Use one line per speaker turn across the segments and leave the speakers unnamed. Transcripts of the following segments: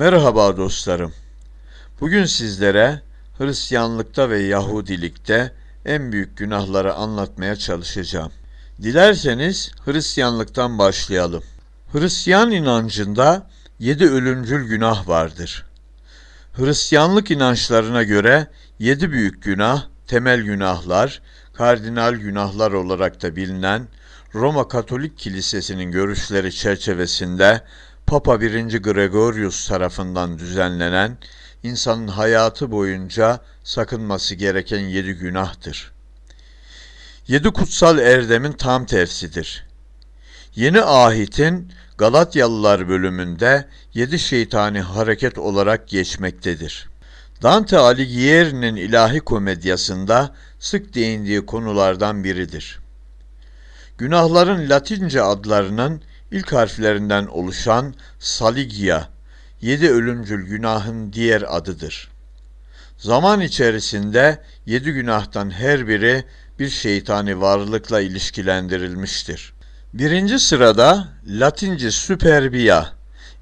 Merhaba dostlarım. Bugün sizlere Hristiyanlıkta ve Yahudilikte en büyük günahları anlatmaya çalışacağım. Dilerseniz Hristiyanlıktan başlayalım. Hristiyan inancında yedi ölümcül günah vardır. Hristiyanlık inançlarına göre yedi büyük günah, temel günahlar, kardinal günahlar olarak da bilinen Roma Katolik Kilisesi'nin görüşleri çerçevesinde Papa 1. Gregorius tarafından düzenlenen insanın hayatı boyunca sakınması gereken yedi günahtır. Yedi kutsal erdemin tam tersidir. Yeni ahitin Galatyalılar bölümünde yedi şeytani hareket olarak geçmektedir. Dante Alighieri'nin ilahi komedyasında sık değindiği konulardan biridir. Günahların Latince adlarının ilk harflerinden oluşan Saligia, yedi ölümcül günahın diğer adıdır. Zaman içerisinde yedi günahtan her biri bir şeytani varlıkla ilişkilendirilmiştir. Birinci sırada Latince superbia,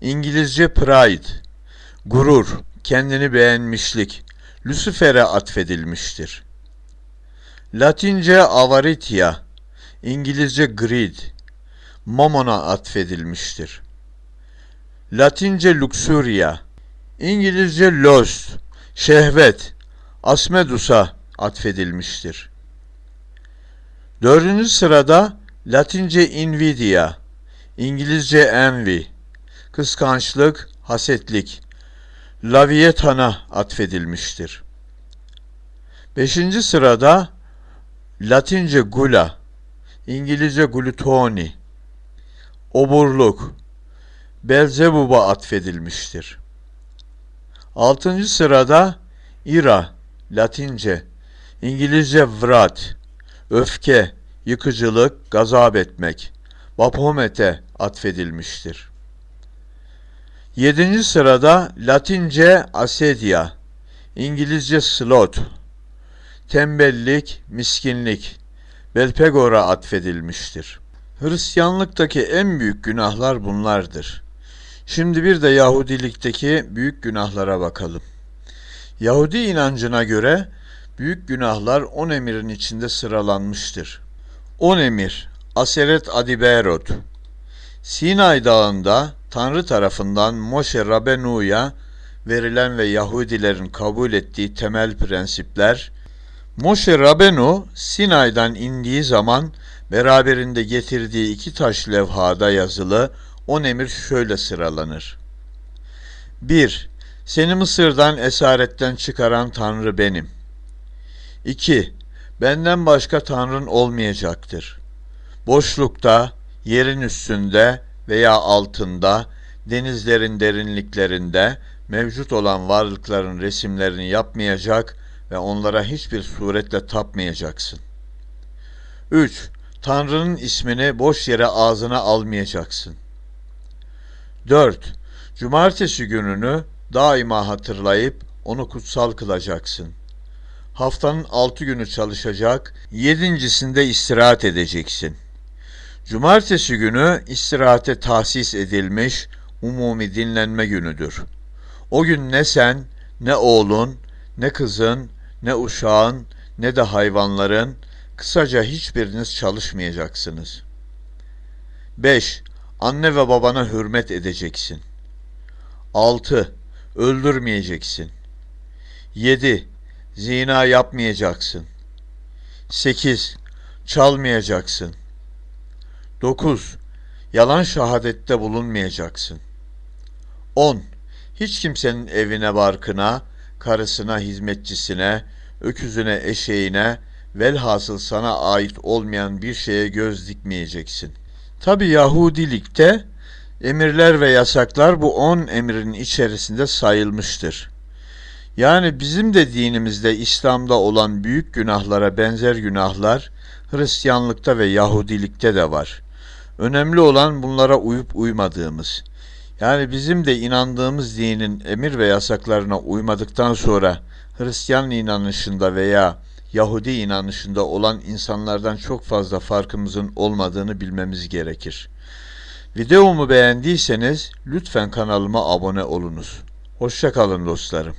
İngilizce pride, gurur, kendini beğenmişlik, Lucifer'e atfedilmiştir. Latince avaritia, İngilizce greed, Mamon'a atfedilmiştir. Latince luxuria, İngilizce lust, şehvet, Asmedus'a atfedilmiştir. Dördüncü sırada Latince invidia, İngilizce envy, kıskançlık, hasetlik, Lavietan'a atfedilmiştir. Beşinci sırada Latince gula, İngilizce glutoni, oburluk, Belzebub'a atfedilmiştir. Altıncı sırada ira, Latince, İngilizce vrat, öfke, yıkıcılık, gazap etmek, Baphomet'e atfedilmiştir. Yedinci sırada Latince asedia, İngilizce sloth, tembellik, miskinlik, Belpegor'a atfedilmiştir. Hristiyanlıktaki en büyük günahlar bunlardır. Şimdi bir de Yahudilikteki büyük günahlara bakalım. Yahudi inancına göre büyük günahlar on emirin içinde sıralanmıştır. On emir, Aseret Adiberot, Sinay Dağı'nda Tanrı tarafından Moshe Rabenu'ya verilen ve Yahudilerin kabul ettiği temel prensipler, Moshe Rabenu Sinay'dan indiği zaman beraberinde getirdiği iki taş levhada yazılı on emir şöyle sıralanır. 1. Seni Mısır'dan esaretten çıkaran Tanrı benim. 2. Benden başka Tanrın olmayacaktır. Boşlukta, yerin üstünde veya altında, denizlerin derinliklerinde mevcut olan varlıkların resimlerini yapmayacak ve onlara hiçbir suretle tapmayacaksın. 3. Tanrı'nın ismini boş yere ağzına almayacaksın. 4. Cumartesi gününü daima hatırlayıp onu kutsal kılacaksın. Haftanın altı günü çalışacak, yedincisinde istirahat edeceksin. Cumartesi günü istirahate tahsis edilmiş umumi dinlenme günüdür. O gün ne sen, ne oğlun, ne kızın, ne uşağın, ne de hayvanların, kısaca hiçbiriniz çalışmayacaksınız. 5. Anne ve babana hürmet edeceksin. 6. Öldürmeyeceksin. 7. Zina yapmayacaksın. 8. Çalmayacaksın. 9. Yalan şahadette bulunmayacaksın. 10. Hiç kimsenin evine barkına, karısına, hizmetçisine, öküzüne, eşeğine, velhasıl sana ait olmayan bir şeye göz dikmeyeceksin. Tabi Yahudilikte emirler ve yasaklar bu on emrin içerisinde sayılmıştır. Yani bizim de dinimizde İslam'da olan büyük günahlara benzer günahlar Hristiyanlıkta ve Yahudilikte de var. Önemli olan bunlara uyup uymadığımız. Yani bizim de inandığımız dinin emir ve yasaklarına uymadıktan sonra Hristiyan inanışında veya Yahudi inanışında olan insanlardan çok fazla farkımızın olmadığını bilmemiz gerekir. Videomu beğendiyseniz lütfen kanalıma abone olunuz. Hoşça kalın dostlarım.